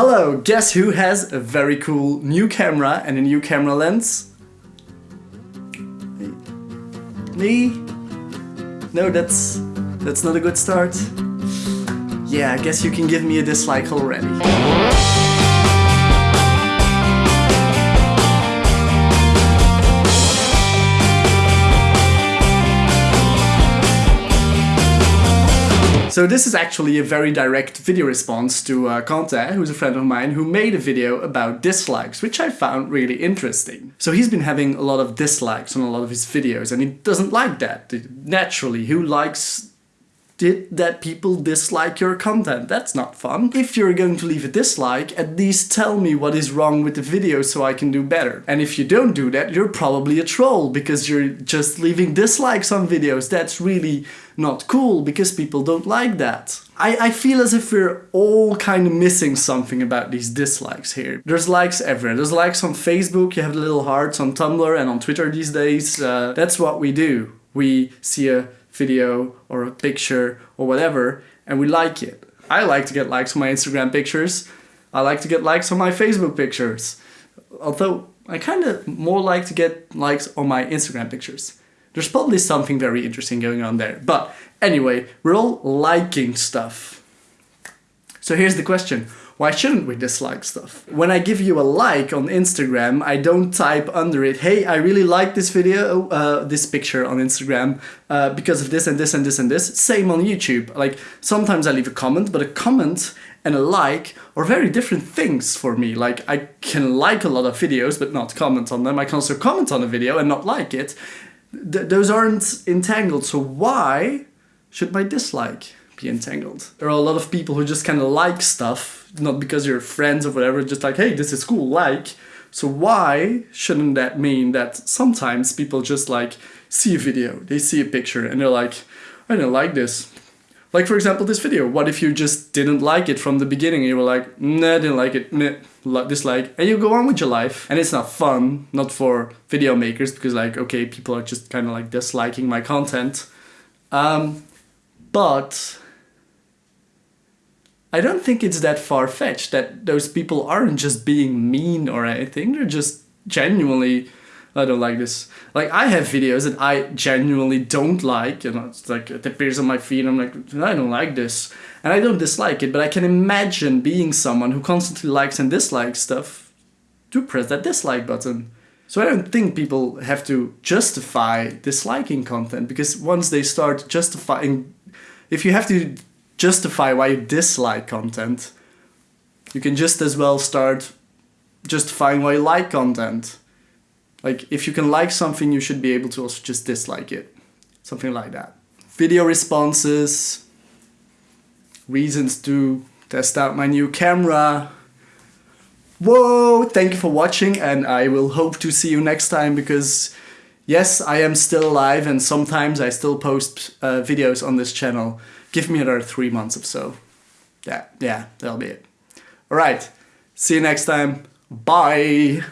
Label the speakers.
Speaker 1: Hello, guess who has a very cool new camera and a new camera lens? Me? No, that's that's not a good start. Yeah, I guess you can give me a dislike already. So this is actually a very direct video response to uh, Quentin, who's a friend of mine, who made a video about dislikes, which I found really interesting. So he's been having a lot of dislikes on a lot of his videos, and he doesn't like that. Naturally, who likes did that people dislike your content. That's not fun. If you're going to leave a dislike, at least tell me what is wrong with the video so I can do better. And if you don't do that, you're probably a troll because you're just leaving dislikes on videos. That's really not cool because people don't like that. I, I feel as if we're all kind of missing something about these dislikes here. There's likes everywhere. There's likes on Facebook, you have the little hearts on Tumblr and on Twitter these days. Uh, that's what we do. We see a video or a picture or whatever and we like it. I like to get likes on my Instagram pictures. I like to get likes on my Facebook pictures. Although I kind of more like to get likes on my Instagram pictures. There's probably something very interesting going on there. But anyway, we're all liking stuff. So here's the question. Why shouldn't we dislike stuff? When I give you a like on Instagram, I don't type under it, hey, I really like this video, uh, this picture on Instagram uh, because of this and this and this and this. Same on YouTube. Like sometimes I leave a comment, but a comment and a like are very different things for me. Like I can like a lot of videos, but not comment on them. I can also comment on a video and not like it th those aren't entangled, so why should my dislike be entangled? There are a lot of people who just kind of like stuff, not because you're friends or whatever, just like, hey, this is cool, like. So why shouldn't that mean that sometimes people just like see a video, they see a picture and they're like, I don't like this. Like for example, this video, what if you just didn't like it from the beginning and you were like, nah, didn't like it, nah, dislike, and you go on with your life. And it's not fun, not for video makers, because like, okay, people are just kind of like disliking my content. Um, but I don't think it's that far-fetched that those people aren't just being mean or anything, they're just genuinely I don't like this. Like I have videos that I genuinely don't like, and it's like it appears on my feed. I'm like, I don't like this, and I don't dislike it. But I can imagine being someone who constantly likes and dislikes stuff to press that dislike button. So I don't think people have to justify disliking content because once they start justifying, if you have to justify why you dislike content, you can just as well start justifying why you like content. Like if you can like something, you should be able to also just dislike it. Something like that. Video responses, reasons to test out my new camera. Whoa, thank you for watching and I will hope to see you next time because yes, I am still alive and sometimes I still post uh, videos on this channel. Give me another three months or so. Yeah, yeah, that'll be it. Alright, see you next time. Bye!